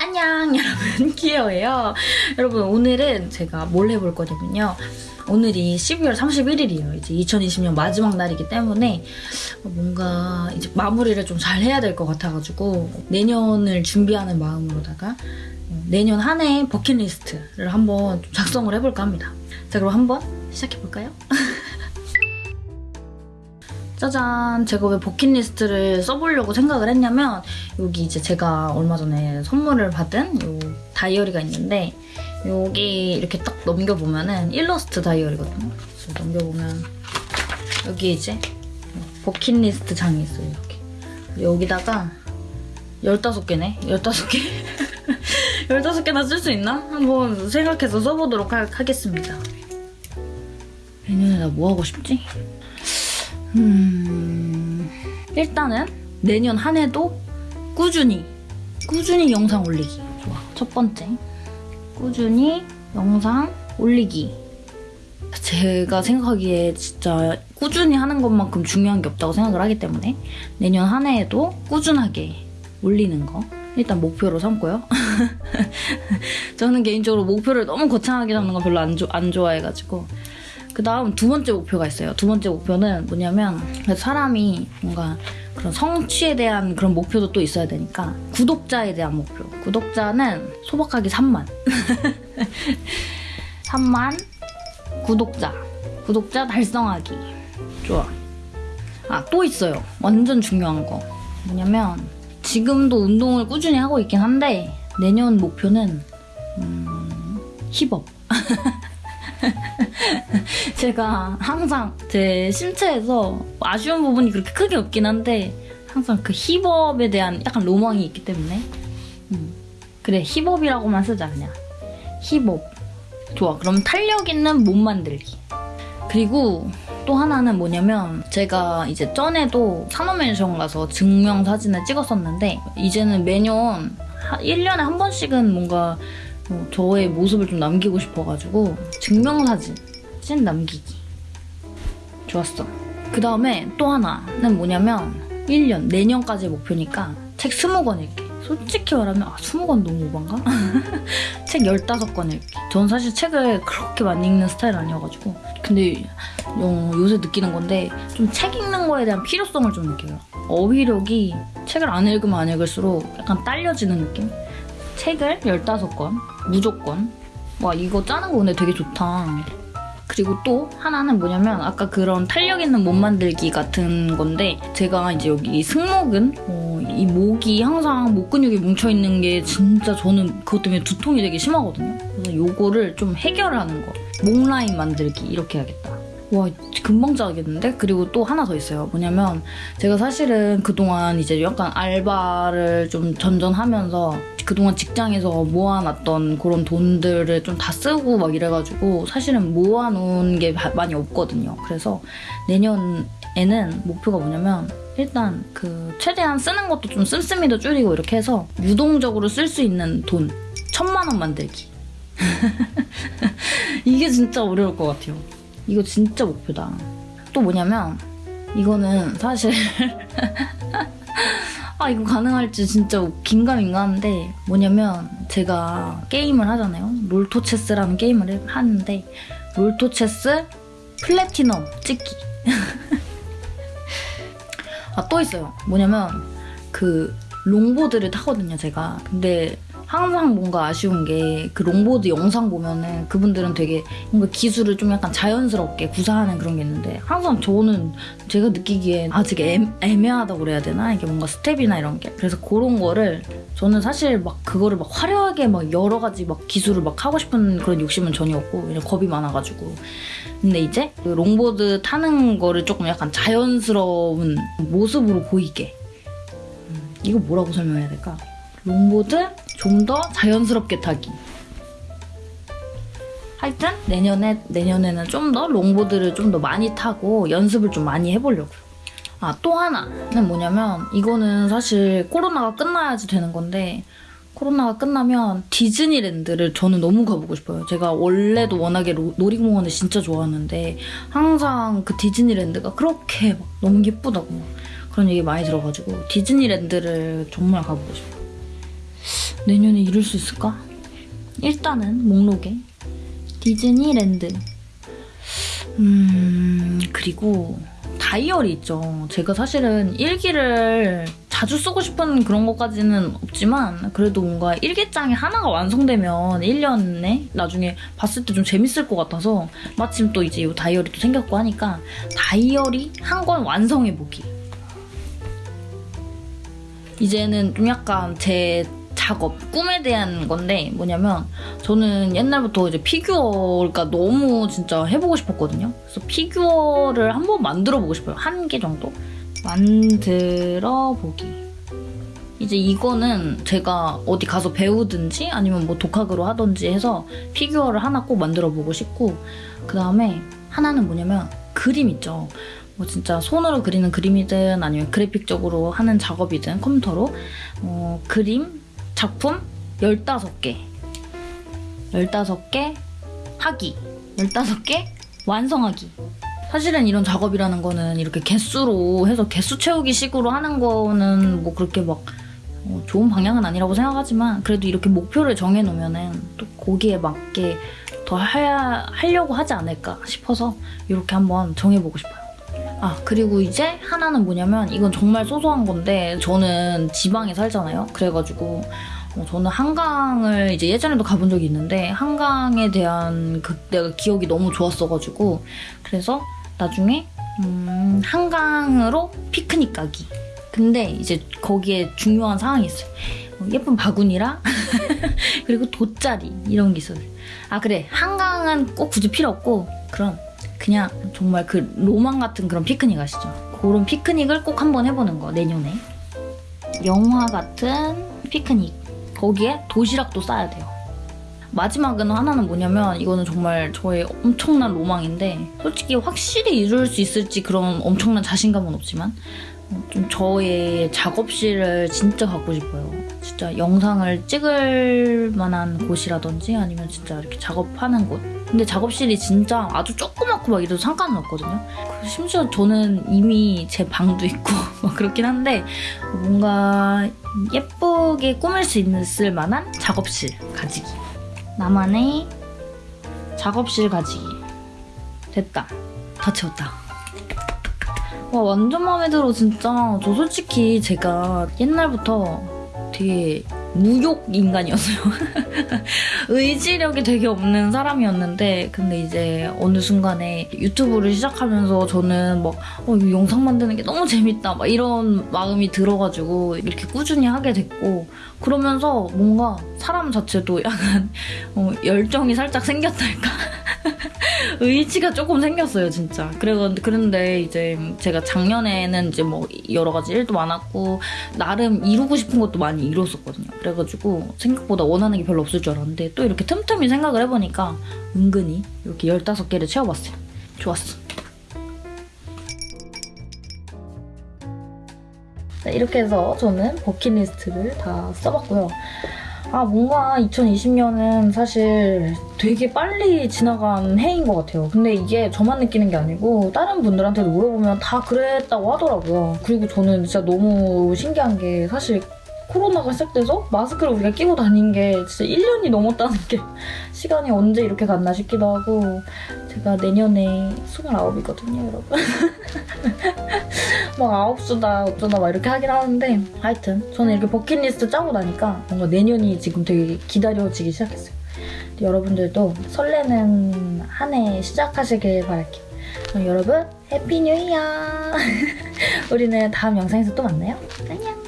안녕 여러분. 키에어예요. 여러분 오늘은 제가 뭘 해볼 거냐면요. 오늘이 12월 31일이에요. 이제 2020년 마지막 날이기 때문에 뭔가 이제 마무리를 좀 잘 해야 될 것 같아가지고 내년을 준비하는 마음으로다가 내년 한 해의 버킷리스트를 한번 좀 작성을 해볼까 합니다. 자 그럼 한번 시작해볼까요? 짜잔 제가 왜 버킷리스트를 써보려고 생각을 했냐면 여기 이제 제가 얼마 전에 선물을 받은 요 다이어리가 있는데 여기 이렇게 딱 넘겨보면은 일러스트 다이어리거든요. 그래서 넘겨보면 여기 이제 버킷리스트 장이 있어요 이렇게. 여기다가 15개네? 15개? 15개나 쓸 수 있나? 한번 생각해서 써보도록 하, 하겠습니다. 내년에 나 뭐 하고 싶지? 음... 일단은 내년 한 해도 꾸준히 꾸준히 영상 올리기. 좋아. 첫 번째. 꾸준히 영상 올리기. 제가 생각하기에 진짜 꾸준히 하는 것만큼 중요한 게 없다고 생각을 하기 때문에 내년 한 해에도 꾸준하게 올리는 거. 일단 목표로 삼고요. 저는 개인적으로 목표를 너무 거창하게 잡는 거 별로 안, 조, 안 좋아해가지고 그 다음 두 번째 목표가 있어요. 두 번째 목표는 뭐냐면 사람이 뭔가 그런 성취에 대한 그런 목표도 또 있어야 되니까 구독자에 대한 목표. 구독자는 소박하게 3만. 3만 구독자. 구독자 달성하기. 좋아. 아, 또 있어요. 완전 중요한 거. 뭐냐면 지금도 운동을 꾸준히 하고 있긴 한데 내년 목표는 음, 힙업. 제가 항상 제 신체에서 아쉬운 부분이 그렇게 크게 없긴 한데 항상 그 힙업에 대한 약간 로망이 있기 때문에. 음. 그래 힙업이라고만 쓰자 그냥. 힙업. 좋아. 그럼 탄력 있는 몸 만들기. 그리고 또 하나는 뭐냐면 제가 이제 전에도 산업맨션 가서 증명사진을 찍었었는데 이제는 매년 1년에 한 번씩은 뭔가 어, 저의 모습을 좀 남기고 싶어가지고 증명사진 찐 남기기. 좋았어. 그 다음에 또 하나는 뭐냐면 1년 내년까지의 목표니까 책 20권 읽기. 솔직히 말하면 아 20권 너무 오반가? 책 15권 읽기. 전 사실 책을 그렇게 많이 읽는 스타일 아니어가지고. 근데 어, 요새 느끼는 건데 좀 책 읽는 거에 대한 필요성을 좀 느껴요. 어휘력이 책을 안 읽으면 안 읽을수록 약간 딸려지는 느낌? 책을 15권 무조건. 와 이거 짜는 거 오늘 되게 좋다 그리고 또 하나는 뭐냐면 아까 그런 탄력 있는 몸 만들기 같은 건데 제가 이제 여기 승모근 어, 이 목이 항상 목 근육이 뭉쳐있는 게 진짜 저는 그것 때문에 두통이 되게 심하거든요 그래서 요거를 좀 해결하는 거 목 라인 만들기 이렇게 해야겠다 와 금방 짜겠는데? 그리고 또 하나 더 있어요. 뭐냐면 제가 사실은 그동안 이제 약간 알바를 좀 전전하면서 그동안 직장에서 모아놨던 그런 돈들을 좀 다 쓰고 막 이래가지고 사실은 모아놓은 게 많이 없거든요. 그래서 내년에는 목표가 뭐냐면 일단 그 최대한 쓰는 것도 좀 씀씀이도 줄이고 이렇게 해서 유동적으로 쓸 수 있는 돈 천만 원 만들기. 이게 진짜 어려울 것 같아요. 이거 진짜 목표다. 또 뭐냐면 이거는 사실 아 이거 가능할지 진짜 긴가민가한데 뭐냐면 제가 게임을 하잖아요. 롤토체스라는 게임을 하는데 롤토체스 플래티넘 찍기 아 또 있어요. 뭐냐면 그 롱보드를 타거든요 제가 근데 항상 뭔가 아쉬운 게 그 롱보드 영상 보면은 그분들은 되게 뭔가 기술을 좀 약간 자연스럽게 구사하는 그런 게 있는데 항상 저는 제가 느끼기엔 아직 애, 애매하다고 그래야 되나? 이게 뭔가 스텝이나 이런 게 그래서 그런 거를 저는 사실 막 그거를 막 화려하게 막 여러 가지 막 기술을 막 하고 싶은 그런 욕심은 전혀 없고 그냥 겁이 많아가지고 근데 이제 그 롱보드 타는 거를 조금 약간 자연스러운 모습으로 보이게 음, 이거 뭐라고 설명해야 될까? 롱보드 좀 더 자연스럽게 타기. 하여튼 내년에, 내년에는 좀 더 longboard를 좀 더 많이 타고 연습을 좀 많이 해보려고요. 아, 또 하나는 뭐냐면 이거는 사실 코로나가 끝나야지 되는 건데 코로나가 끝나면 디즈니랜드를 저는 너무 가보고 싶어요. 제가 원래도 워낙에 로, 놀이공원을 진짜 좋아하는데 항상 그 디즈니랜드가 그렇게 막 너무 예쁘다고 그런 얘기 많이 들어가지고 디즈니랜드를 정말 가보고 싶어요. 내년에 이룰 수 있을까? 일단은 목록에 디즈니랜드 음 그리고 다이어리 있죠. 제가 사실은 일기를 자주 쓰고 싶은 그런 것까지는 없지만 그래도 뭔가 일기장이 하나가 완성되면 1년에 나중에 봤을 때 좀 재밌을 것 같아서 마침 또 이제 이 다이어리도 생겼고 하니까 다이어리 한 권 완성해보기. 이제는 좀 약간 제 작업, 꿈에 대한 건데 뭐냐면 저는 옛날부터 이제 피규어가 너무 진짜 해보고 싶었거든요. 그래서 피규어를 한번 만들어 보고 싶어요. 한 개 정도. 만들어 보기. 이제 이거는 제가 어디 가서 배우든지 아니면 뭐 독학으로 하든지 해서 피규어를 하나 꼭 만들어 보고 싶고 그 다음에 하나는 뭐냐면 그림 있죠. 뭐 진짜 손으로 그리는 그림이든 아니면 그래픽적으로 하는 작업이든 컴퓨터로 어, 그림 작품 15개. 15개 하기 15개 완성하기. 사실은 이런 작업이라는 거는 이렇게 개수로 해서 개수 채우기 식으로 하는 거는 뭐 그렇게 막 어, 좋은 방향은 아니라고 생각하지만 그래도 이렇게 목표를 정해놓으면은 또 거기에 맞게 더 해야, 하려고 하지 않을까 싶어서 이렇게 한번 정해보고 싶어요. 아 그리고 이제 하나는 뭐냐면 이건 정말 소소한 건데 저는 지방에 살잖아요. 그래가지고 어, 저는 한강을 이제 예전에도 가본 적이 있는데 한강에 대한 그때가 기억이 너무 좋았어가지고 그래서 나중에 음, 한강으로 피크닉 가기. 근데 이제 거기에 중요한 상황이 있어요. 어, 예쁜 바구니랑 그리고 돗자리 이런 게 있어요. 아 그래 한강은 꼭 굳이 필요 없고 그럼 그냥 정말 그 로망 같은 그런 피크닉 아시죠? 그런 피크닉을 꼭 한번 해보는 거 내년에 영화 같은 피크닉 거기에 도시락도 싸야 돼요. 마지막은 하나는 뭐냐면 이거는 정말 저의 엄청난 로망인데 솔직히 확실히 이룰 수 있을지 그런 엄청난 자신감은 없지만 어, 좀 저의 작업실을 진짜 갖고 싶어요. 진짜 영상을 찍을 만한 곳이라든지 아니면 진짜 이렇게 작업하는 곳. 근데 작업실이 진짜 아주 조그맣고 막 이래도 상관은 없거든요. 그 심지어 저는 이미 제 방도 있고 막 그렇긴 한데 뭔가 예쁘게 꾸밀 수 있을 만한 작업실 가지기. 나만의 작업실 가지기. 됐다. 다 채웠다. 와 완전 마음에 들어 진짜. 저 솔직히 제가 옛날부터 되게 무욕 인간이었어요. 의지력이 되게 없는 사람이었는데 근데 이제 어느 순간에 유튜브를 시작하면서 저는 막 어, 이 영상 만드는 게 너무 재밌다 막 이런 마음이 들어가지고 이렇게 꾸준히 하게 됐고 그러면서 뭔가 사람 자체도 약간 어, 열정이 살짝 생겼달까? 의지가 조금 생겼어요, 진짜. 그래서 그런데 이제 제가 작년에는 이제 뭐 여러 가지 일도 많았고 나름 이루고 싶은 것도 많이 이뤘었거든요. 그래가지고 생각보다 원하는 게 별로 없을 줄 알았는데 또 이렇게 틈틈이 생각을 해보니까 은근히 이렇게 15개를 채워봤어요. 좋았어. 네, 이렇게 해서 저는 버킷리스트를 다 써봤고요. 아 뭔가 2020년은 사실 되게 빨리 지나간 해인 것 같아요. 근데 이게 저만 느끼는 게 아니고 다른 분들한테도 물어보면 다 그랬다고 하더라고요. 그리고 저는 진짜 너무 신기한 게 사실 코로나가 시작돼서 마스크를 우리가 끼고 다닌 게 진짜 1년이 넘었다는 게 시간이 언제 이렇게 갔나 싶기도 하고 제가 내년에 29이거든요, 여러분. 막 아홉수다 어쩌다 막 이렇게 하긴 하는데 하여튼 저는 이렇게 버킷리스트 짜고 나니까 뭔가 내년이 지금 되게 기다려지기 시작했어요. 여러분들도 설레는 한 해 시작하시길 바랄게요. 그럼 여러분 Happy New Year! 우리는 다음 영상에서 또 만나요. 안녕!